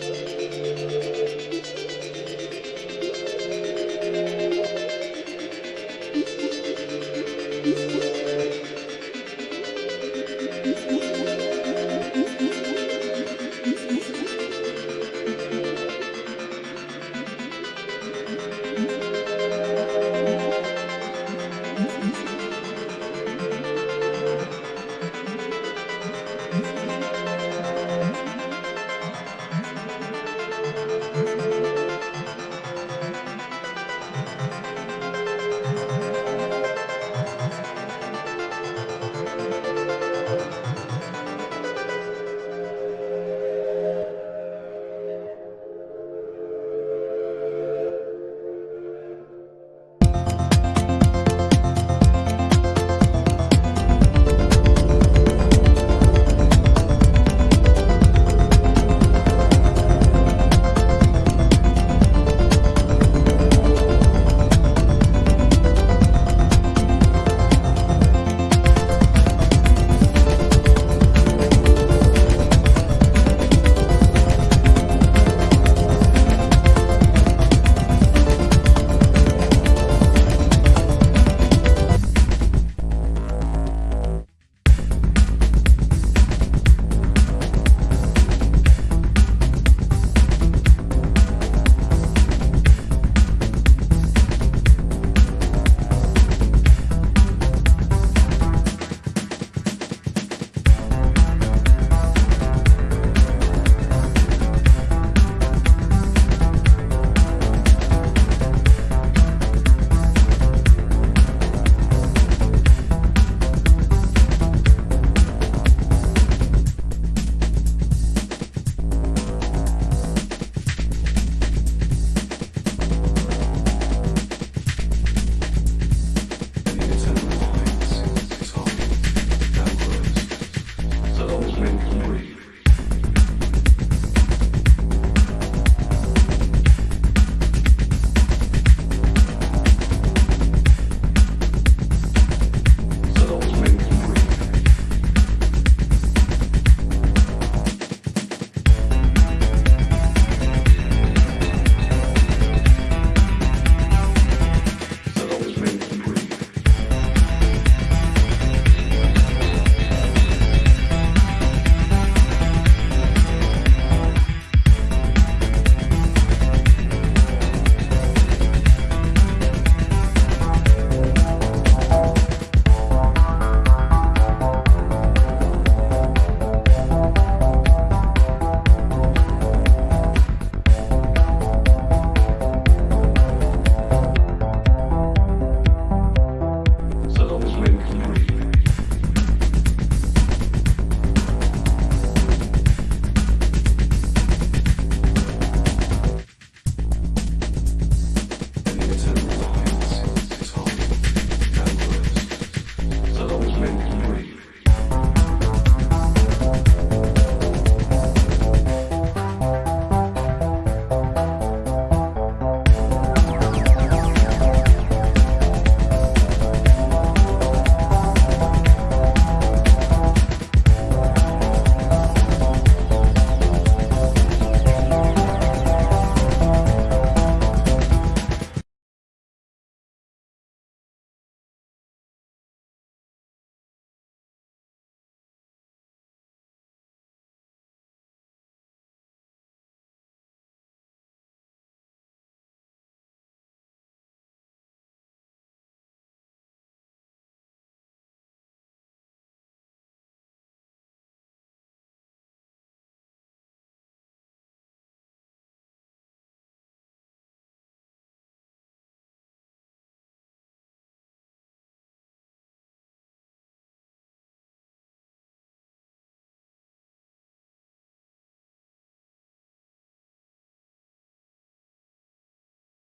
Jesus.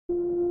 you